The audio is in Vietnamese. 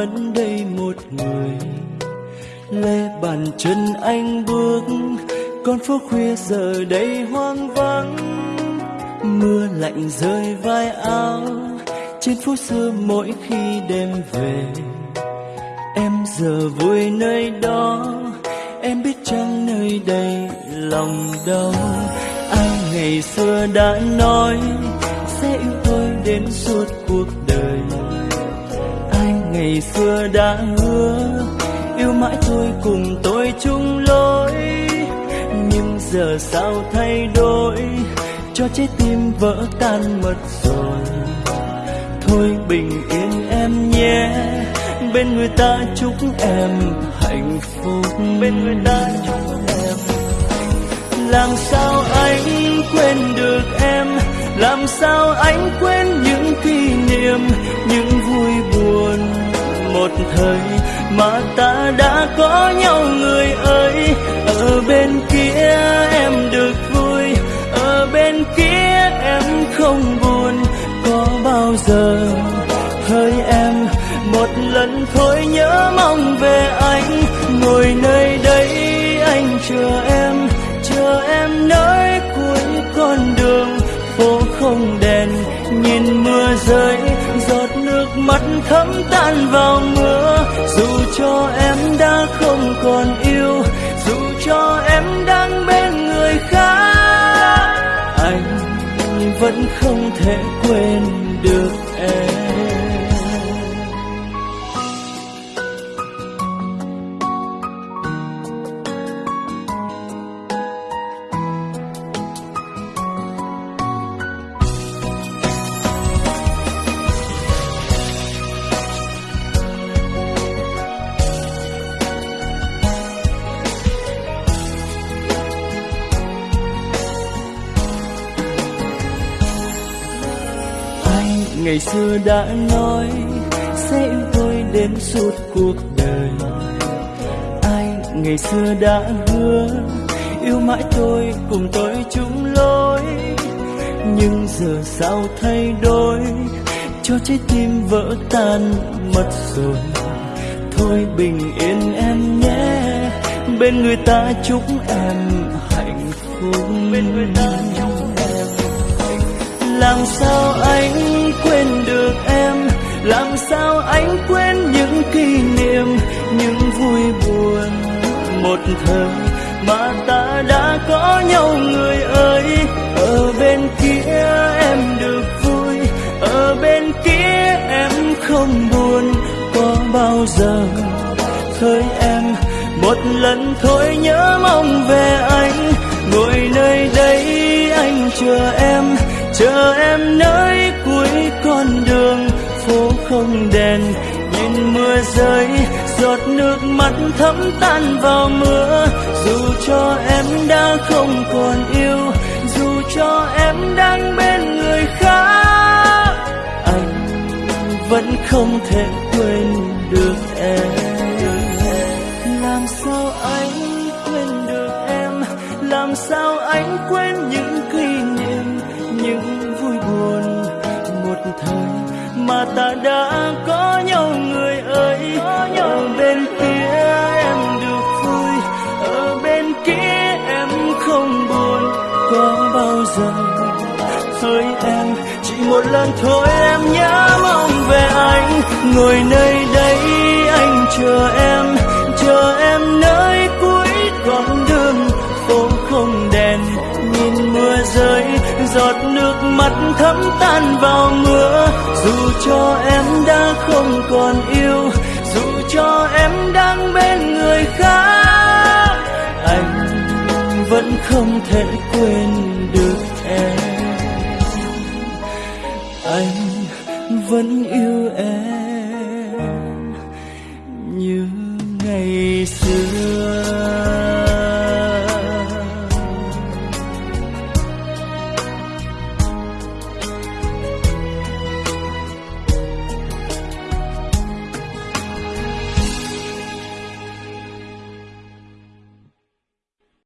vẫn đây một người. Lê bàn chân anh bước, con phố khuya giờ đây hoang vắng. Mưa lạnh rơi vai áo, trên phố xưa mỗi khi đêm về. Em giờ vui nơi đó, em biết chăng nơi đây lòng đau. Ai ngày xưa đã nói, sẽ yêu tôi đến suốt cuộc đời ngày xưa đã hứa yêu mãi tôi cùng tôi chung lối. Nhưng giờ sao thay đổi cho trái tim vỡ tan mất rồi. Thôi bình yên em nhé bên người ta chúc em hạnh phúc. Bên người ta chúc em làm sao anh quên được em? Làm sao anh quên những kỷ niệm buồn một thời mà ta đã có nhau người ơi ở bên kia em được vui, ở bên kia em không buồn. Có bao giờ hơi em một lần thôi nhớ mong về anh. Ngồi nơi đây anh chờ em bóng đèn, nhìn mưa rơi, giọt nước mắt thấm tan vào mưa. Dù cho em đã không còn yêu, dù cho em đang bên người khác, anh vẫn không thể quên được em. Ngày xưa đã nói sẽ yêu tôi đến suốt cuộc đời. Ai ngày xưa đã hứa yêu mãi tôi cùng tôi chung lối. Nhưng giờ sao thay đổi? Cho trái tim vỡ tan mất rồi. Thôi bình yên em nhé bên người ta chúc em hạnh phúc. Bên người ta chúc em làm sao anh quên được em, làm sao anh quên những kỷ niệm, những vui buồn một thời mà ta đã có nhau người ơi. Ở bên kia em được vui, ở bên kia em không buồn. Có bao giờ thôi em một lần thôi nhớ mong về anh. Ngồi nơi đây anh chờ em chờ em nơi con đường phố không đèn, nhìn mưa rơi, giọt nước mắt thấm tan vào mưa. Dù cho em đã không còn yêu, dù cho em đang bên người khác, anh vẫn không thể quên được em. Làm sao anh quên được em? Làm sao anh quên những ta đã có nhau người ơi. Ở bên kia em được vui, ở bên kia em không buồn. Có bao giờ thôi em, chỉ một lần thôi em nhớ mong về anh. Ngồi nơi đây mắt thấm tan vào mưa. Dù cho em đã không còn yêu, dù cho em đang bên người khác, anh vẫn không thể quên được em. Anh vẫn yêu em như ngày xưa.